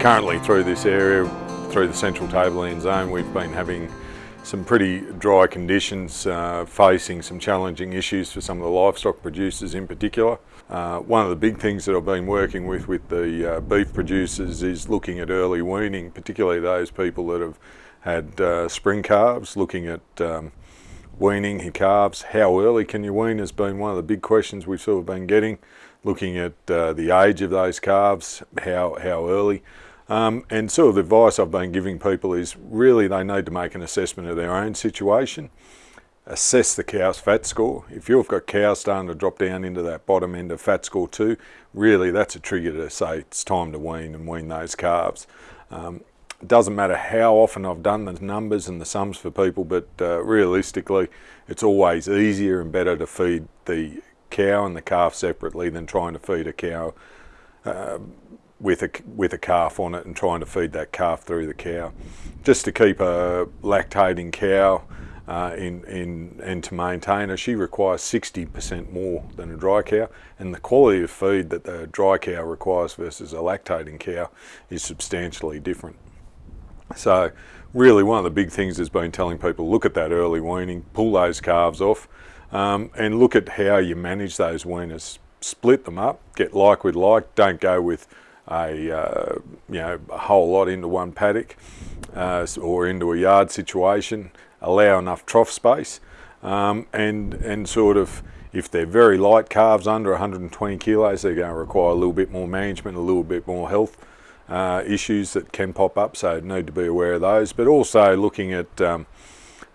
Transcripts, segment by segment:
Currently through this area, through the central tableland zone, we've been having some pretty dry conditions, uh, facing some challenging issues for some of the livestock producers in particular. Uh, one of the big things that I've been working with with the uh, beef producers is looking at early weaning, particularly those people that have had uh, spring calves, looking at um, weaning calves. How early can you wean has been one of the big questions we've sort of been getting, looking at uh, the age of those calves, how, how early. Um, and of the advice I've been giving people is really they need to make an assessment of their own situation, assess the cow's fat score. If you've got cows starting to drop down into that bottom end of fat score two, really that's a trigger to say it's time to wean and wean those calves. Um, it doesn't matter how often I've done the numbers and the sums for people, but uh, realistically, it's always easier and better to feed the cow and the calf separately than trying to feed a cow uh, with a with a calf on it and trying to feed that calf through the cow. Just to keep a lactating cow uh, in in and to maintain her, she requires 60% more than a dry cow, and the quality of feed that the dry cow requires versus a lactating cow is substantially different. So really one of the big things has been telling people look at that early weaning, pull those calves off, um, and look at how you manage those weaners. Split them up, get like with like, don't go with a uh, you know a whole lot into one paddock uh, or into a yard situation. Allow enough trough space, um, and and sort of if they're very light calves under 120 kilos, they're going to require a little bit more management, a little bit more health uh, issues that can pop up. So need to be aware of those, but also looking at um,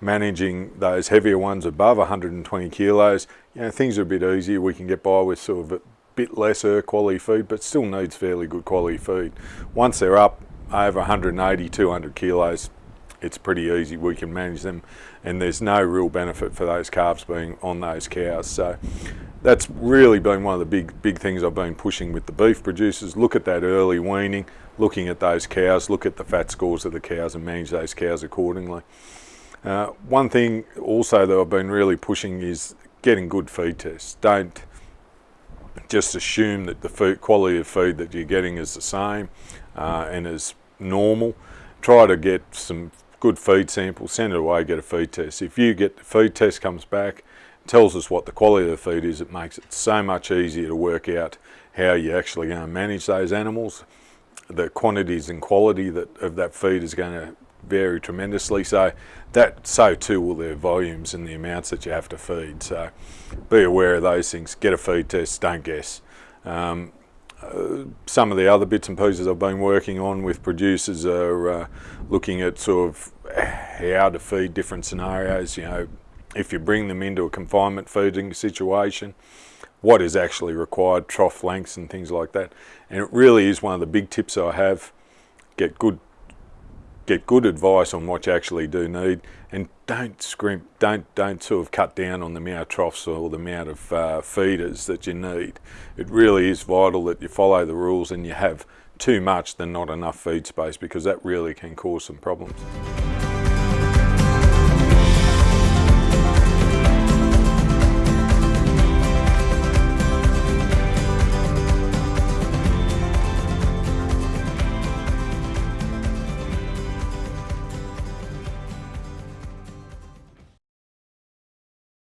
managing those heavier ones above 120 kilos. You know, things are a bit easier. We can get by with sort of bit lesser quality feed, but still needs fairly good quality feed. Once they're up over 180, 200 kilos, it's pretty easy. We can manage them and there's no real benefit for those calves being on those cows. So that's really been one of the big, big things I've been pushing with the beef producers. Look at that early weaning, looking at those cows, look at the fat scores of the cows and manage those cows accordingly. Uh, one thing also that I've been really pushing is getting good feed tests. Don't just assume that the food, quality of feed that you're getting is the same uh, and is normal. Try to get some good feed samples, send it away, get a feed test. If you get the feed test comes back, tells us what the quality of the feed is, it makes it so much easier to work out how you're actually going to manage those animals. The quantities and quality that of that feed is going to vary tremendously. So that so too will their volumes and the amounts that you have to feed. So be aware of those things. Get a feed test. Don't guess. Um, uh, some of the other bits and pieces I've been working on with producers are uh, looking at sort of how to feed different scenarios. You know, if you bring them into a confinement feeding situation, what is actually required, trough lengths and things like that. And it really is one of the big tips I have. Get good get good advice on what you actually do need and don't scrimp, don't, don't sort of cut down on the amount of troughs or the amount of uh, feeders that you need. It really is vital that you follow the rules and you have too much than not enough feed space because that really can cause some problems.